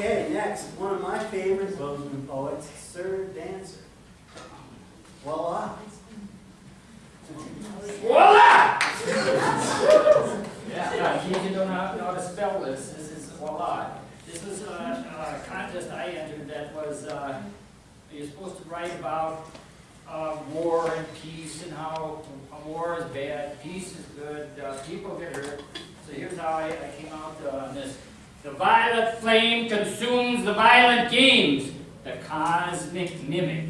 Okay, next, one of my favorite Bozeman poets, Sir Dancer. Voila. Voila! Yeah, in case you don't know know how to spell this, this is voila. This was a, a contest I entered that was, uh, you're supposed to write about, uh, war and peace and how uh, war is bad, peace is good, uh, people get hurt. So here's how I, I came out uh, on this. The violet flame consumes the violent games. The cosmic mimic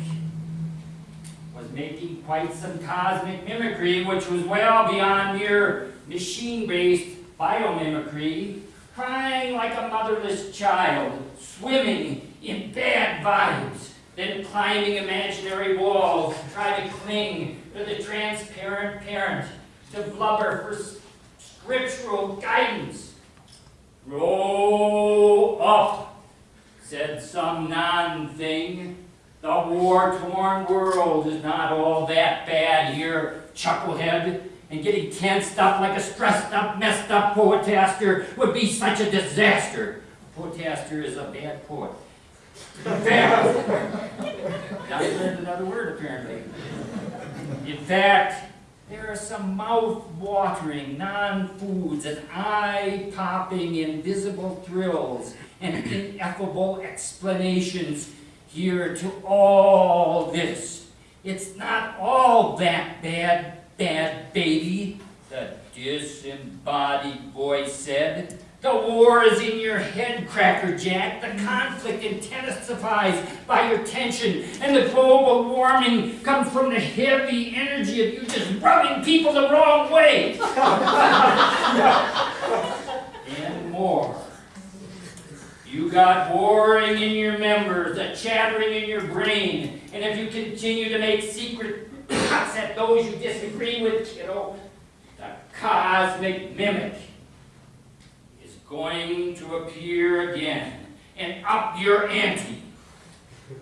was making quite some cosmic mimicry, which was well beyond mere machine-based biomimicry, crying like a motherless child, swimming in bad vibes, then climbing imaginary walls to try to cling to the transparent parent, to blubber for scriptural guidance. Grow up, said some non-thing. The war-torn world is not all that bad here, chucklehead. And getting tensed up like a stressed up, messed up poetaster would be such a disaster. A poetaster is a bad poet. In fact, you learned another word apparently. In fact, there are some mouth-watering non-foods and eye-popping invisible thrills and ineffable explanations here to all this. It's not all that bad, bad baby, the disembodied voice said. The war is in your head, Cracker Jack. The conflict intensifies by your tension, and the global warming comes from the heavy energy of you just rubbing people the wrong way. and more. You got warring in your members, a chattering in your brain, and if you continue to make secret cuts at those you disagree with, kiddo, the cosmic mimic going to appear again and up your ante.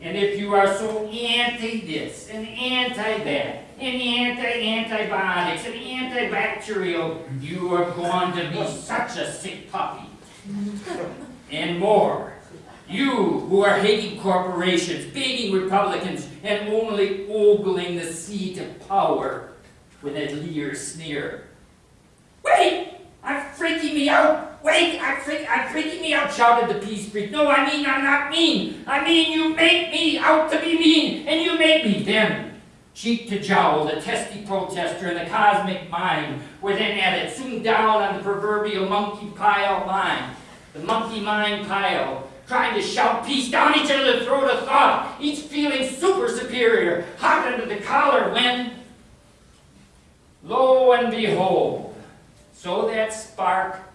And if you are so anti this and anti that and anti antibiotics and antibacterial, you are going to be such a sick puppy and more. You who are hating corporations, baiting Republicans, and only ogling the seat of power with a leer sneer. Wait! I'm freaking me out! Wait! I'm, I'm freaking me out! shouted the peace freak. No, I mean I'm not mean! I mean you make me out to be mean, and you make me then. Cheek to jowl, the testy protester and the cosmic mind were then at it, soon down on the proverbial monkey pile line. The monkey mind pile, trying to shout peace down each other's throat of thought, each feeling super superior, hot under the collar when, lo and behold, so that spark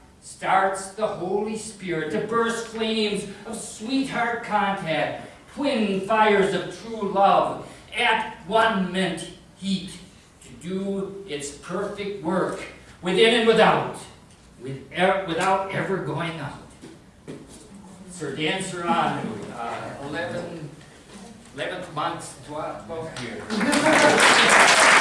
starts the Holy Spirit to burst flames of sweetheart contact, twin fires of true love, at one mint heat, to do its perfect work, within and without, with e- without ever going out. Sir Dan Serrano, uh, 11, 11th month, 12th year.